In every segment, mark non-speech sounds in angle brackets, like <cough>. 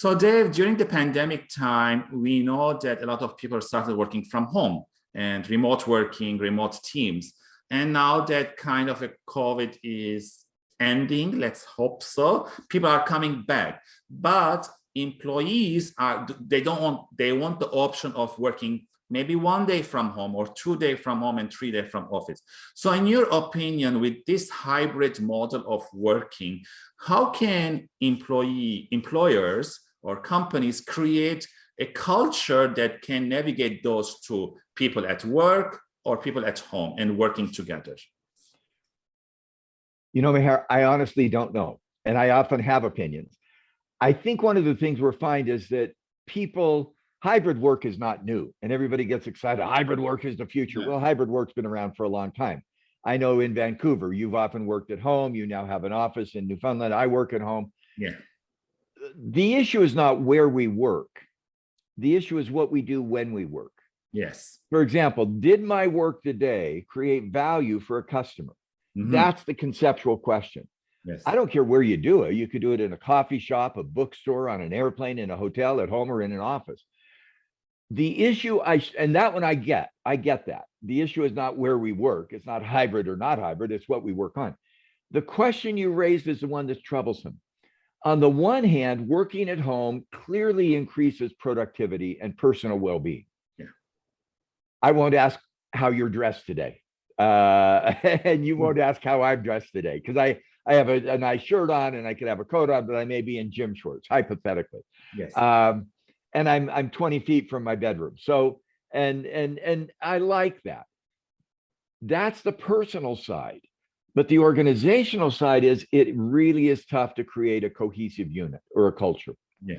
So Dave, during the pandemic time, we know that a lot of people started working from home and remote working, remote teams. And now that kind of a COVID is ending, let's hope so, people are coming back. But employees are, they don't want, they want the option of working maybe one day from home or two day from home and three day from office. So in your opinion, with this hybrid model of working, how can employee employers or companies create a culture that can navigate those two people at work or people at home and working together? You know, Meher, I honestly don't know. And I often have opinions. I think one of the things we're finding is that people hybrid work is not new and everybody gets excited. Hybrid work is the future. Yeah. Well, hybrid work's been around for a long time. I know in Vancouver, you've often worked at home. You now have an office in Newfoundland. I work at home. Yeah. The issue is not where we work. The issue is what we do when we work. Yes. For example, did my work today create value for a customer? Mm -hmm. That's the conceptual question. Yes. I don't care where you do it. You could do it in a coffee shop, a bookstore, on an airplane, in a hotel, at home, or in an office the issue I and that one I get, I get that. The issue is not where we work. It's not hybrid or not hybrid. It's what we work on. The question you raised is the one that's troublesome. On the one hand, working at home clearly increases productivity and personal well-being. Yeah. I won't ask how you're dressed today. Uh, <laughs> and you won't ask how I'm dressed today because I, I have a, a, nice shirt on and I could have a coat on, but I may be in gym shorts, hypothetically. Yes. Um, and I'm I'm 20 feet from my bedroom. So and and and I like that. That's the personal side. But the organizational side is it really is tough to create a cohesive unit or a culture. Yeah.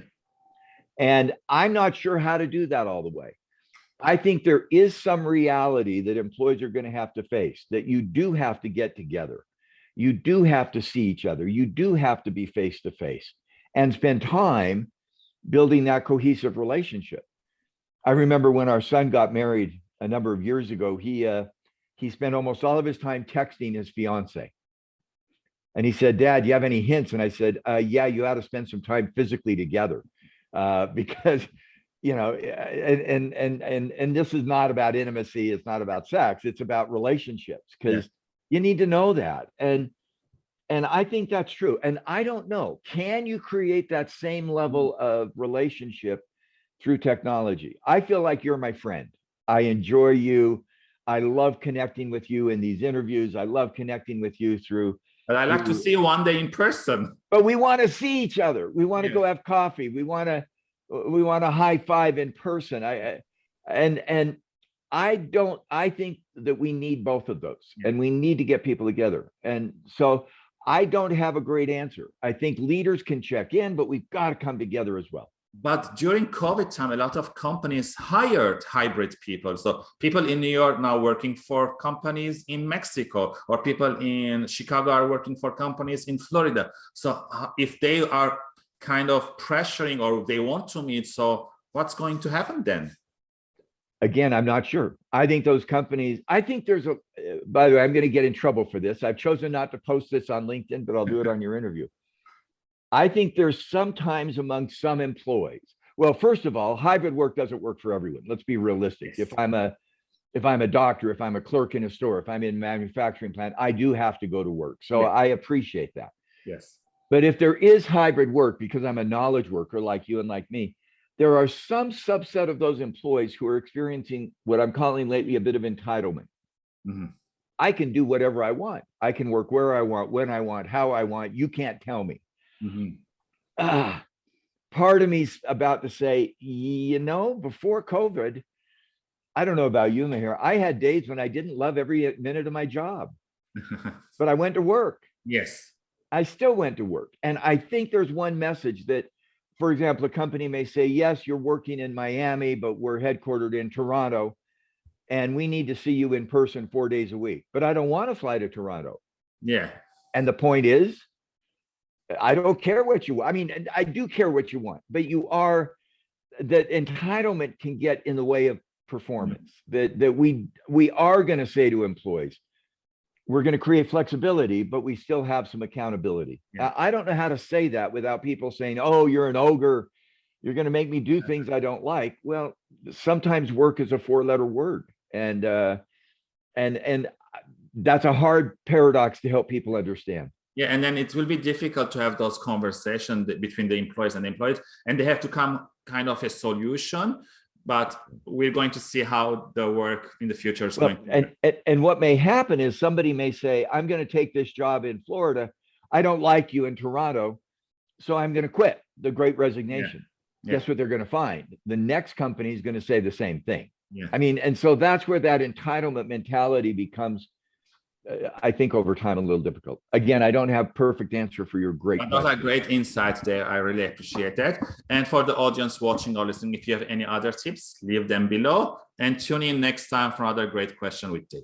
And I'm not sure how to do that all the way. I think there is some reality that employees are going to have to face that you do have to get together. You do have to see each other. You do have to be face to face and spend time building that cohesive relationship. I remember when our son got married a number of years ago, he uh, he spent almost all of his time texting his fiance. And he said, Dad, do you have any hints? And I said, uh, yeah, you ought to spend some time physically together uh, <laughs> because, you know, and, and, and, and, and this is not about intimacy. It's not about sex. It's about relationships because yeah. you need to know that. And and I think that's true. And I don't know, can you create that same level of relationship through technology? I feel like you're my friend. I enjoy you. I love connecting with you in these interviews. I love connecting with you through. But I'd like to see you one day in person. But we want to see each other. We want to go have coffee. We want to we want to high five in person. I and and I don't I think that we need both of those and we need to get people together. And so I don't have a great answer. I think leaders can check in, but we've got to come together as well. But during COVID time, a lot of companies hired hybrid people. So people in New York now working for companies in Mexico, or people in Chicago are working for companies in Florida. So uh, if they are kind of pressuring or they want to meet, so what's going to happen then? again, I'm not sure. I think those companies, I think there's a, by the way, I'm going to get in trouble for this. I've chosen not to post this on LinkedIn, but I'll do it on your interview. I think there's sometimes among some employees. Well, first of all, hybrid work doesn't work for everyone. Let's be realistic. If I'm a, if I'm a doctor, if I'm a clerk in a store, if I'm in a manufacturing plant, I do have to go to work. So I appreciate that. Yes. But if there is hybrid work, because I'm a knowledge worker like you and like me, there are some subset of those employees who are experiencing what I'm calling lately a bit of entitlement. Mm -hmm. I can do whatever I want. I can work where I want, when I want, how I want. You can't tell me. Mm -hmm. ah, part of me's about to say, you know, before COVID, I don't know about you, Mahir. I had days when I didn't love every minute of my job, <laughs> but I went to work. Yes. I still went to work. And I think there's one message that for example, a company may say, yes, you're working in Miami, but we're headquartered in Toronto and we need to see you in person four days a week, but I don't want to fly to Toronto. Yeah. And the point is, I don't care what you, I mean, I do care what you want, but you are, that entitlement can get in the way of performance mm -hmm. that, that we, we are going to say to employees, we're going to create flexibility, but we still have some accountability. Yeah. I don't know how to say that without people saying, oh, you're an ogre. You're going to make me do things I don't like. Well, sometimes work is a four letter word and, uh, and, and that's a hard paradox to help people understand. Yeah, and then it will be difficult to have those conversations between the employees and the employees, and they have to come kind of a solution. But we're going to see how the work in the future is Well, going. and, and, and what may happen is somebody may say, I'm going to take this job in Florida. I don't like you in Toronto. So I'm going to quit the great resignation. Yeah. Guess what they're going to find? The next company is going to say the same thing. Yeah. I mean, and so that's where that entitlement mentality becomes, Uh, I think over time, a little difficult. Again, I don't have perfect answer for your great But those are great insights there. I really appreciate that. And for the audience watching or listening, if you have any other tips, leave them below and tune in next time for another great question with Dave.